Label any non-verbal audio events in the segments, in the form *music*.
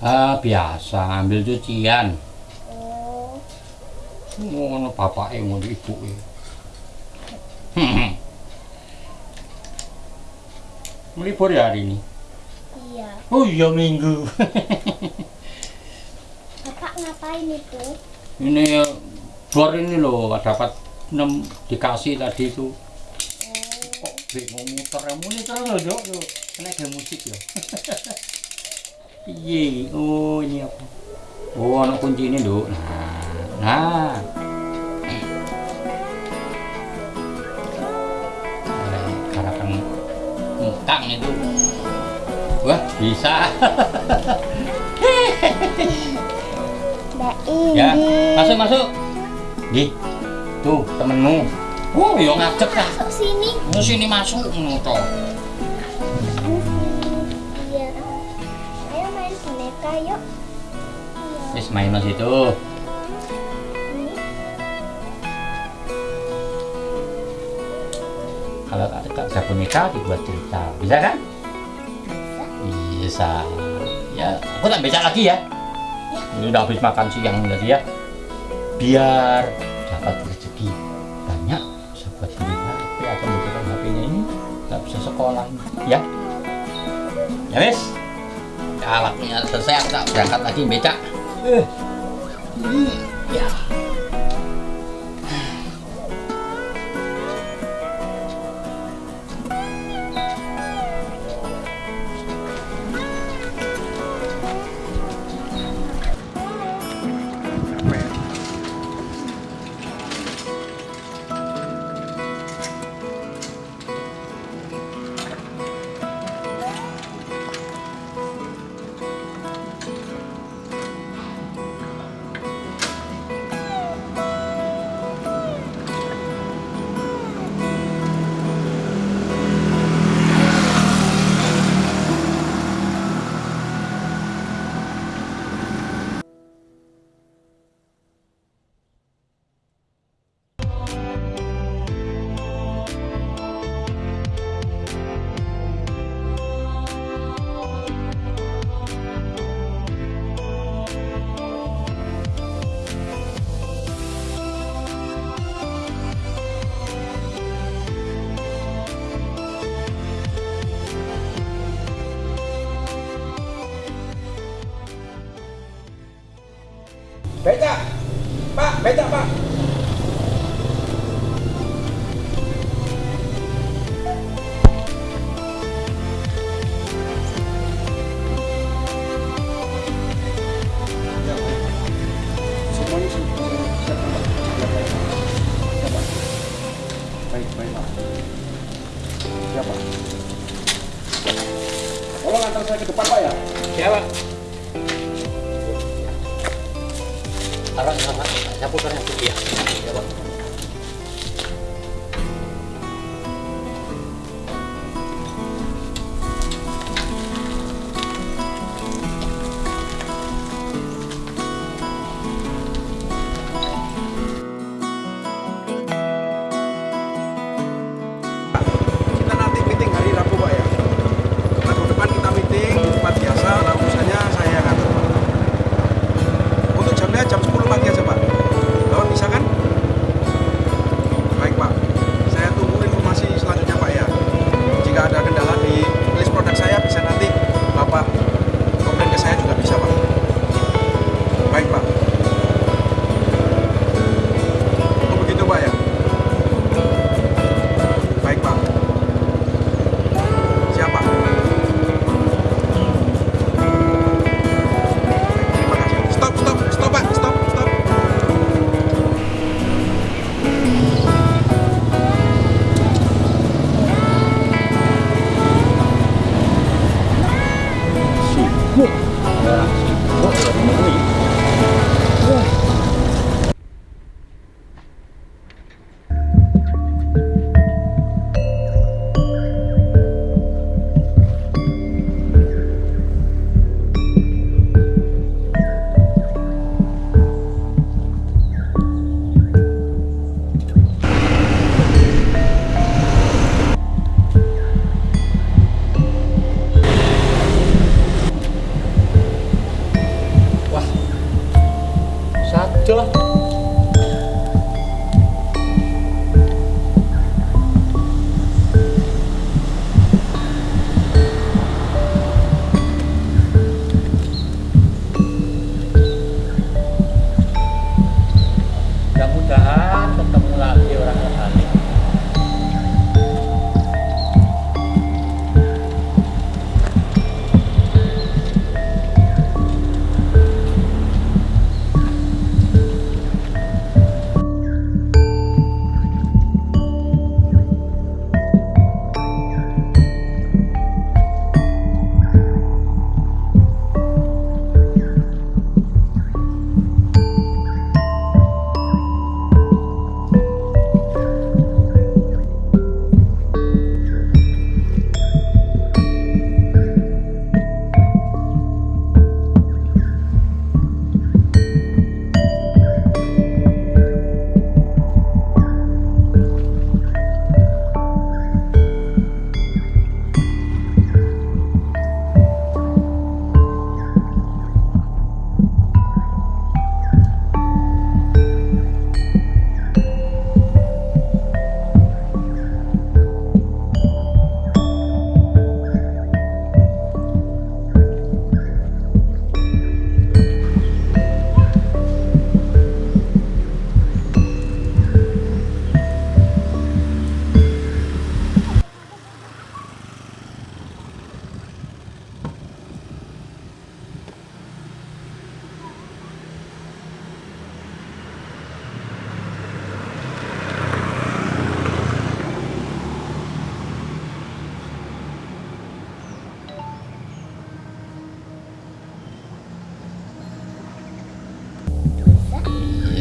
Ah, biasa ambil cucian. Oh, Ngono bapake ngono ibuke. Hmm. Libur ya hari ini? iya. Oh iya minggu. *laughs* Bapak ngapain itu? ini bor ini loh dapat enam dikasih tadi itu. Kok bingung muter ya muter loh dok. Kena musik ya. *laughs* Iya, oh ini apa? Oh, anak kunci ini dok. Nah, nah. Ngkang itu. Wah, bisa. Ya, masuk masuk. Di, tuh temenmu. Oh, yo ngajak kan. Masuk sini. Mau sini masuk ngono boneka yuk. Iya. Main mas itu. Kalau ada ada boneka dibuat cerita, bisa kan? Bisa. Ya, aku tak beca lagi ya. Ini udah habis makan siang tadi ya. Biar dapat rezeki banyak bisa buat beli HP atau mungkin HP-nya ini nggak bisa sekolah ya. Ya wes. Ya, waktunya selesai aku tak berangkat lagi becak. Eh. Ya. Pak, becak pak! Putarnya dulu ya. Kita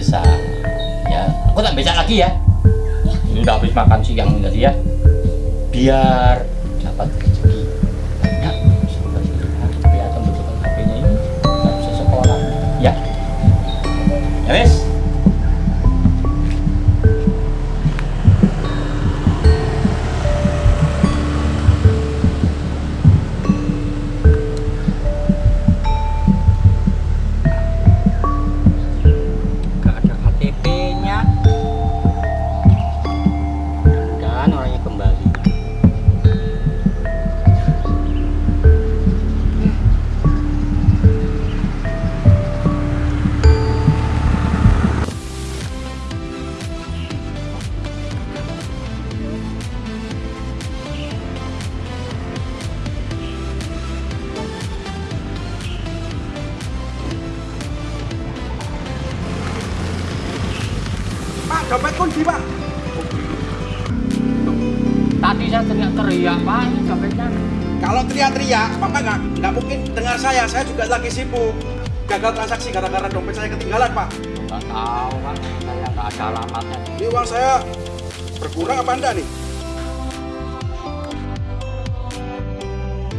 bisa ya aku tak becak lagi ya. Udah habis makan siang tadi ya. Biar dapat rezeki. Banyak semoga ini. Bisa sekolah. Ya. Ya wes dompet kunci pak. Tadi saya teriak-teriak pak. Ini dompetnya. Kalau teriak-teriak bapak nggak nggak mungkin dengar saya. Saya juga lagi sibuk. Gagal transaksi gara-gara dompet saya ketinggalan pak. Nggak tahu kan saya nggak ada alamatnya. Ini uang saya berkurang apa Anda nih?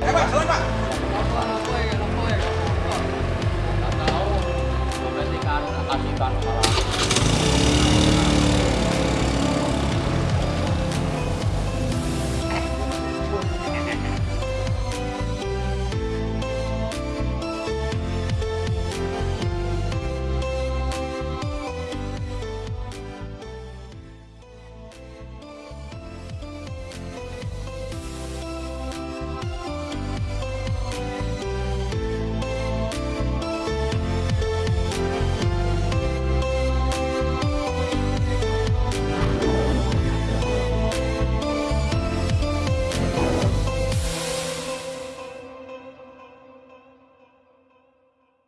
Eh pak salah pak. Kasih kan, kasih kan, malah.